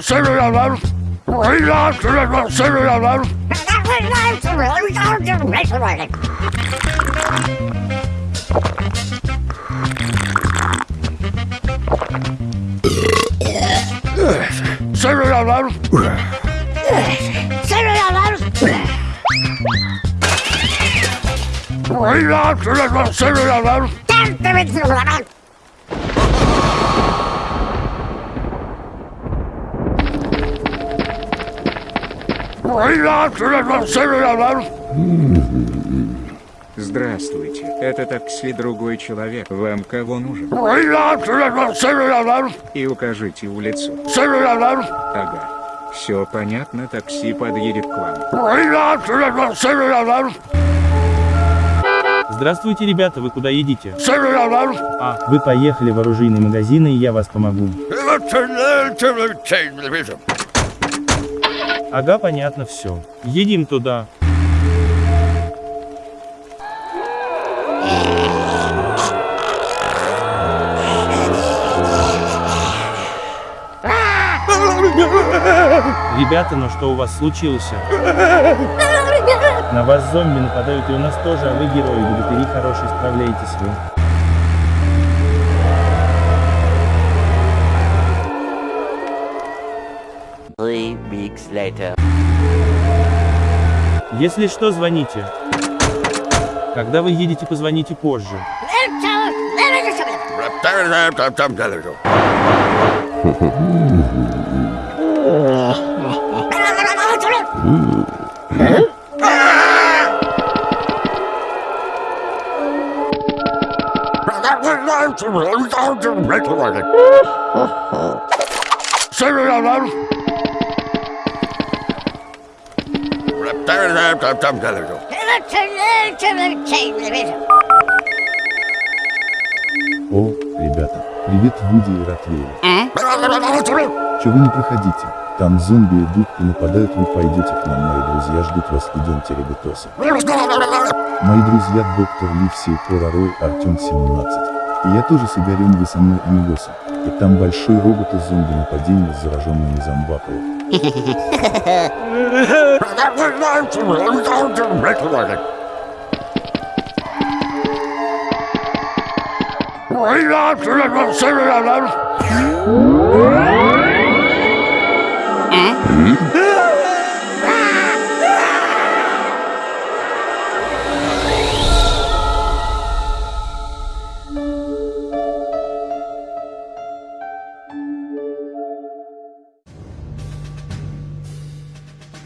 Seviyorlar. Seviyorlar. Seviyorlar. Seviyorlar. Seviyorlar. Здравствуйте, это такси другой человек. Вам кого нужен? И укажите улицу. Ага. Все понятно, такси подъедет к вам. Здравствуйте, ребята, вы куда едете? А, вы поехали в оружейный магазин, и я вас помогу. Ага, понятно, все. Едем туда. Ребята, ну что у вас случилось? На вас зомби нападают и у нас тоже, а вы герои, богатыри хорошие, справляетесь вы. Three weeks later. Если что, звоните. Когда вы едете, позвоните позже. О, ребята, привет Вуди и Ротвейлер. Че вы не проходите? Там зомби идут и нападают, вы пойдете к нам, мои друзья ждут вас, идемте, ребятосы. Мои друзья доктор Ливси, Кора Рой, Артем 17. И я тоже с Игорем, вы со мной Амигоса. И там большой робот из зомби нападения с зараженными that was not to me. I'm going to regulate it. Right after it, we'll see what it is.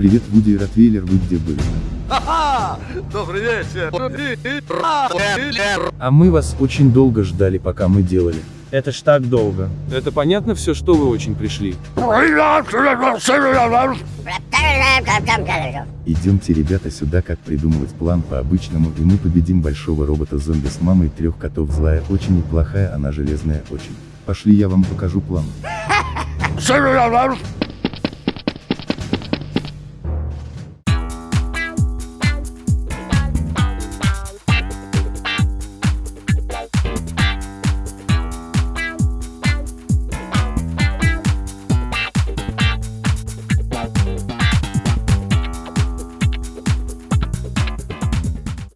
Привет Вуди и Ротвейлер, вы где были? Добрый вечер. А мы вас очень долго ждали, пока мы делали. Это ж так долго. Это понятно все, что вы очень пришли. Идемте, ребята, сюда, как придумывать план по-обычному, и мы победим большого робота-зомби с мамой трех котов злая, очень неплохая, она железная, очень. Пошли, я вам покажу план.